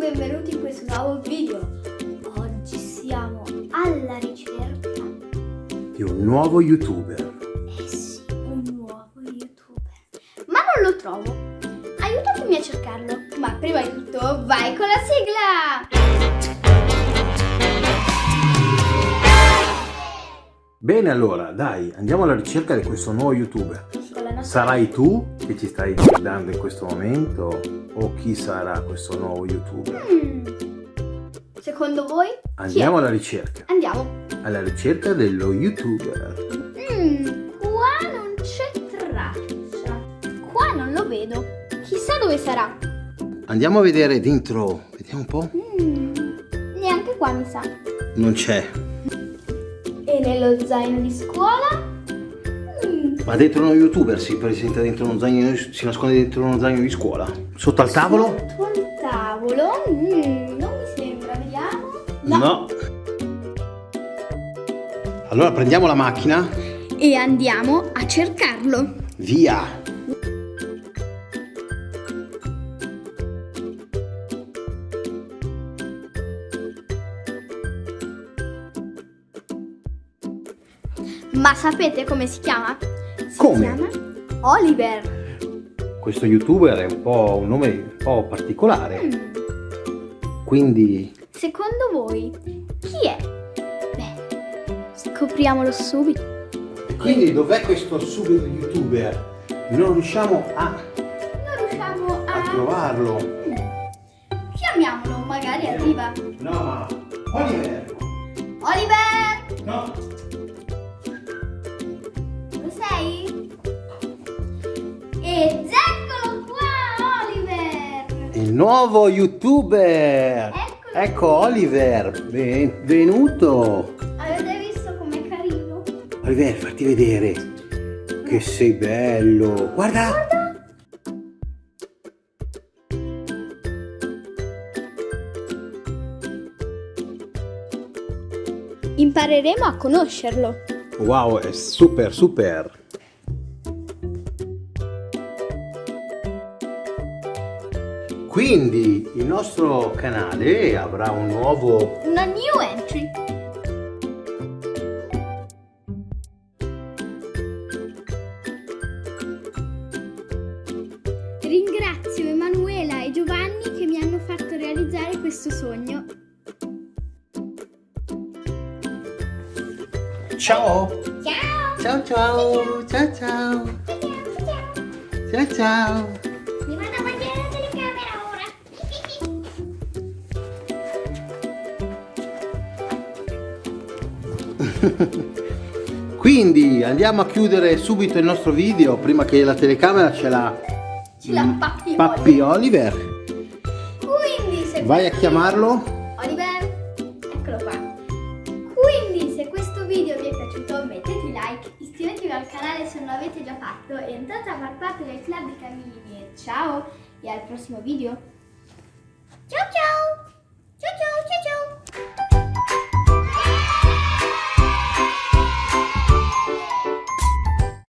benvenuti in questo nuovo video. Oggi siamo alla ricerca di un nuovo youtuber. Eh sì, un nuovo youtuber. Ma non lo trovo. Aiutatemi a cercarlo. Ma prima di tutto vai con la sigla! Bene allora, dai, andiamo alla ricerca di questo nuovo youtuber. Sarai tu che ci stai guardando in questo momento o chi sarà questo nuovo youtuber? Hmm. Secondo voi? Andiamo alla ricerca. Andiamo. Alla ricerca dello youtuber. Mm, qua non c'è traccia. Qua non lo vedo. Chissà dove sarà. Andiamo a vedere dentro, vediamo un po'. Mm, neanche qua mi sa. Non c'è. E nello zaino di scuola? Ma dentro uno youtuber si presenta dentro uno zaino, si nasconde dentro uno zaino di scuola? Sotto al tavolo? Sotto al tavolo? Mm, non mi sembra, vediamo. Allora prendiamo la macchina. E andiamo a cercarlo. Via! Ma sapete come si chiama? Si Come? chiama Oliver. Questo youtuber è un po' un nome un po' particolare. Mm, Quindi secondo voi chi è? Beh, scopriamolo subito. Quindi dov'è questo subito youtuber? Non riusciamo a, Non riusciamo a a... trovarlo. Chiamiamolo, magari arriva. No, ma Oliver! Oliver! No! Ed eccolo qua, Oliver! Il nuovo youtuber! Eccolo. Ecco Oliver, benvenuto! Avete visto com'è carino? Oliver, fatti vedere. Che sei bello! Guarda! Guarda! Impareremo a conoscerlo. Wow, è super super! Quindi il nostro canale avrà un nuovo Una new entry. Ringrazio Emanuela e Giovanni che mi hanno fatto realizzare questo sogno. Ciao! Ciao! Ciao ciao! Ciao ciao! Ciao ciao! Mi Quindi andiamo a chiudere subito il nostro video prima che la telecamera ce la Ce l'ha Pappi Pappi Oliver. Quindi se Vai a chiamarlo. Oliver, eccolo qua. Quindi se questo video vi è piaciuto mettete like, iscrivetevi al canale se non l'avete già fatto e entrate a far parte del club di Camini. Ciao e al prossimo video.